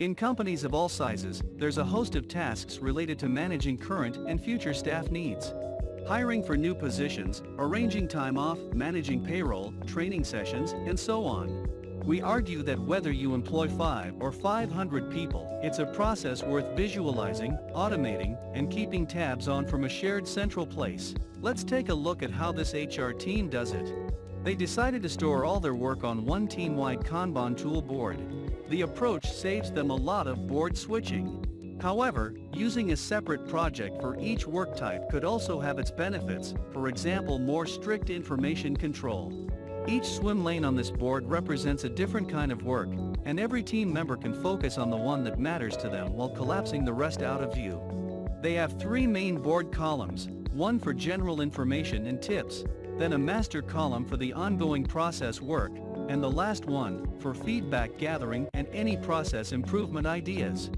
In companies of all sizes, there's a host of tasks related to managing current and future staff needs. Hiring for new positions, arranging time off, managing payroll, training sessions, and so on. We argue that whether you employ 5 or 500 people, it's a process worth visualizing, automating, and keeping tabs on from a shared central place. Let's take a look at how this HR team does it. They decided to store all their work on one team-wide Kanban tool board. The approach saves them a lot of board switching. However, using a separate project for each work type could also have its benefits, for example more strict information control. Each swim lane on this board represents a different kind of work, and every team member can focus on the one that matters to them while collapsing the rest out of view. They have three main board columns, one for general information and tips, then a master column for the ongoing process work, and the last one, for feedback gathering and any process improvement ideas.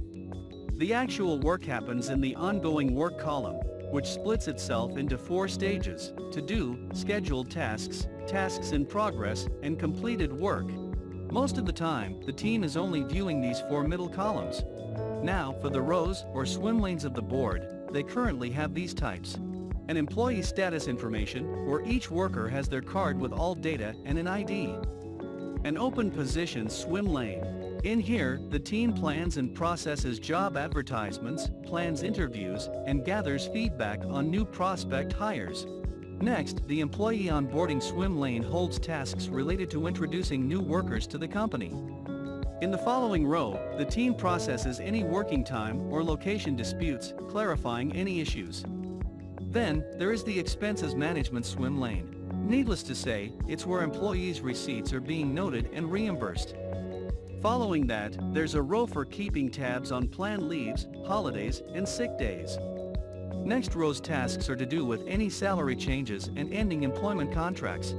The actual work happens in the ongoing work column, which splits itself into four stages, to do, scheduled tasks, tasks in progress, and completed work. Most of the time, the team is only viewing these four middle columns. Now, for the rows or swim lanes of the board, they currently have these types. An employee status information, where each worker has their card with all data and an ID. An open position swim lane. In here, the team plans and processes job advertisements, plans interviews, and gathers feedback on new prospect hires. Next, the employee onboarding swim lane holds tasks related to introducing new workers to the company. In the following row, the team processes any working time or location disputes, clarifying any issues. Then, there is the expenses management swim lane. Needless to say, it's where employees' receipts are being noted and reimbursed. Following that, there's a row for keeping tabs on planned leaves, holidays, and sick days. Next row's tasks are to do with any salary changes and ending employment contracts.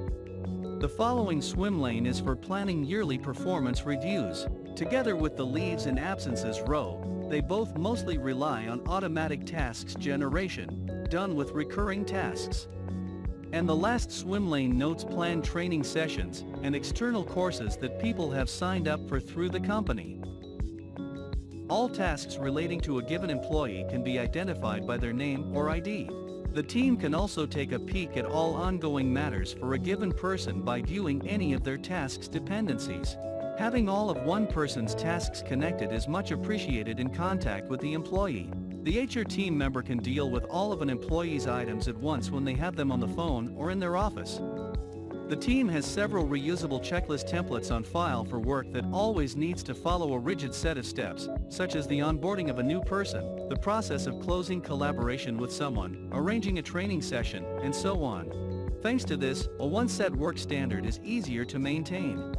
The following swim lane is for planning yearly performance reviews. Together with the leaves and absences row, they both mostly rely on automatic tasks generation, done with recurring tasks. And the last swim lane notes planned training sessions and external courses that people have signed up for through the company. All tasks relating to a given employee can be identified by their name or ID. The team can also take a peek at all ongoing matters for a given person by viewing any of their tasks dependencies. Having all of one person's tasks connected is much appreciated in contact with the employee. The HR team member can deal with all of an employee's items at once when they have them on the phone or in their office. The team has several reusable checklist templates on file for work that always needs to follow a rigid set of steps, such as the onboarding of a new person, the process of closing collaboration with someone, arranging a training session, and so on. Thanks to this, a one-set work standard is easier to maintain.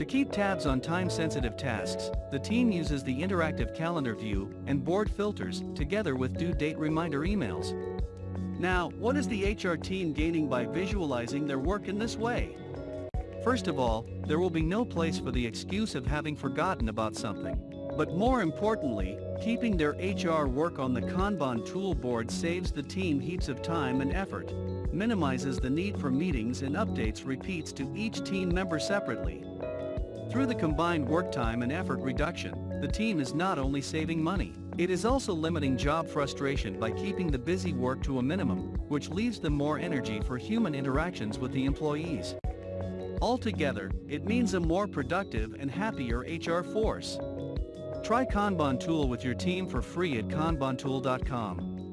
To keep tabs on time-sensitive tasks, the team uses the interactive calendar view and board filters together with due date reminder emails. Now, what is the HR team gaining by visualizing their work in this way? First of all, there will be no place for the excuse of having forgotten about something. But more importantly, keeping their HR work on the Kanban tool board saves the team heaps of time and effort, minimizes the need for meetings and updates repeats to each team member separately. Through the combined work time and effort reduction, the team is not only saving money, it is also limiting job frustration by keeping the busy work to a minimum, which leaves them more energy for human interactions with the employees. Altogether, it means a more productive and happier HR force. Try Kanban Tool with your team for free at kanbantool.com.